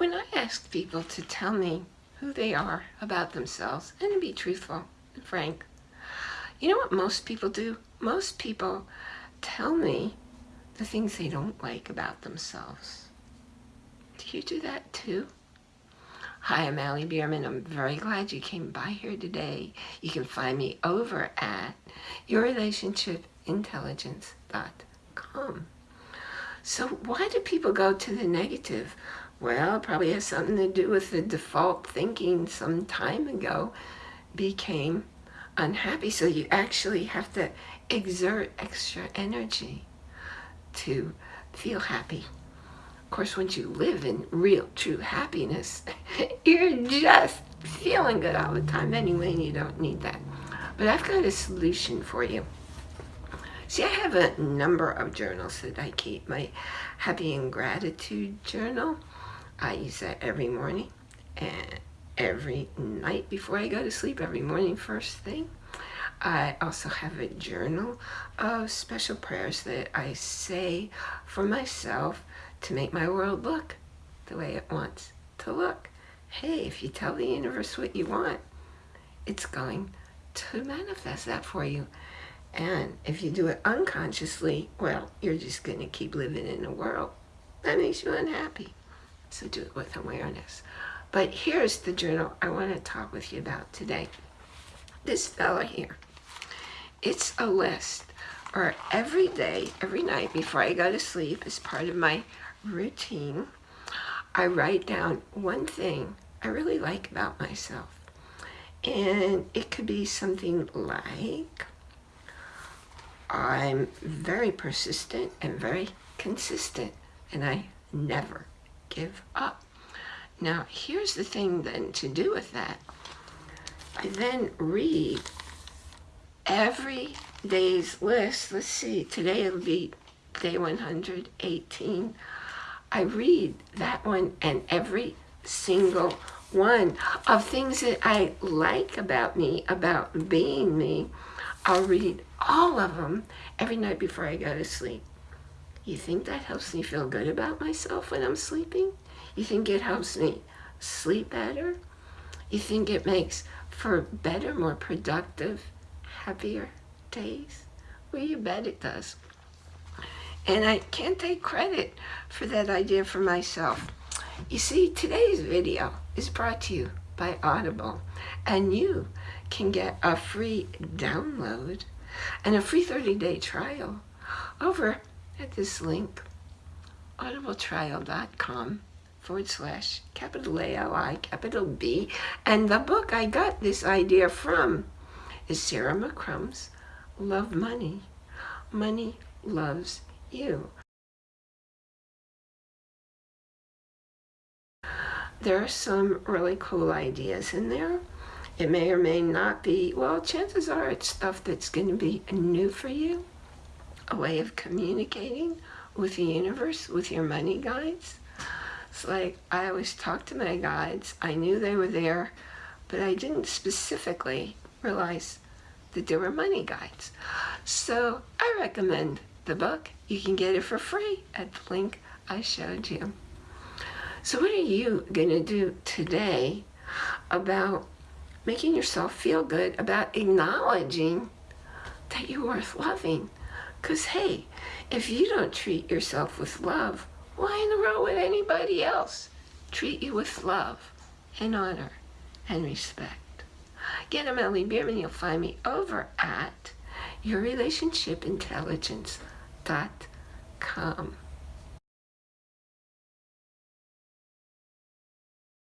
when I ask people to tell me who they are about themselves and to be truthful and frank, you know what most people do? Most people tell me the things they don't like about themselves. Do you do that too? Hi, I'm Allie Bierman. I'm very glad you came by here today. You can find me over at yourrelationshipintelligence.com. So why do people go to the negative? Well, it probably has something to do with the default thinking some time ago became unhappy. So you actually have to exert extra energy to feel happy. Of course, once you live in real, true happiness, you're just feeling good all the time anyway, and you don't need that. But I've got a solution for you. See, I have a number of journals that I keep. My Happy and Gratitude Journal, I use that every morning and every night before I go to sleep, every morning first thing. I also have a journal of special prayers that I say for myself to make my world look the way it wants to look. Hey, if you tell the universe what you want, it's going to manifest that for you. And if you do it unconsciously, well, you're just going to keep living in a world that makes you unhappy. So do it with awareness. But here's the journal I want to talk with you about today. This fella here. It's a list or every day, every night before I go to sleep as part of my routine, I write down one thing I really like about myself. And it could be something like, I'm very persistent and very consistent and I never give up. Now, here's the thing then to do with that. I then read every day's list. Let's see, today it'll be day 118. I read that one and every single one of things that I like about me, about being me. I'll read all of them every night before I go to sleep. You think that helps me feel good about myself when I'm sleeping? You think it helps me sleep better? You think it makes for better, more productive, happier days? Well, you bet it does. And I can't take credit for that idea for myself. You see, today's video is brought to you by Audible, and you can get a free download and a free 30-day trial over at this link, audibletrial.com forward slash capital A-L-I, capital B. And the book I got this idea from is Sarah McCrum's Love Money. Money loves you. There are some really cool ideas in there. It may or may not be, well, chances are it's stuff that's going to be new for you, a way of communicating with the universe, with your money guides. It's like I always talk to my guides. I knew they were there, but I didn't specifically realize that there were money guides. So I recommend the book. You can get it for free at the link I showed you. So what are you going to do today about making yourself feel good, about acknowledging that you're worth loving? Because, hey, if you don't treat yourself with love, why in the world would anybody else treat you with love and honor and respect? Again, I'm Ellie Bierman. You'll find me over at yourrelationshipintelligence.com.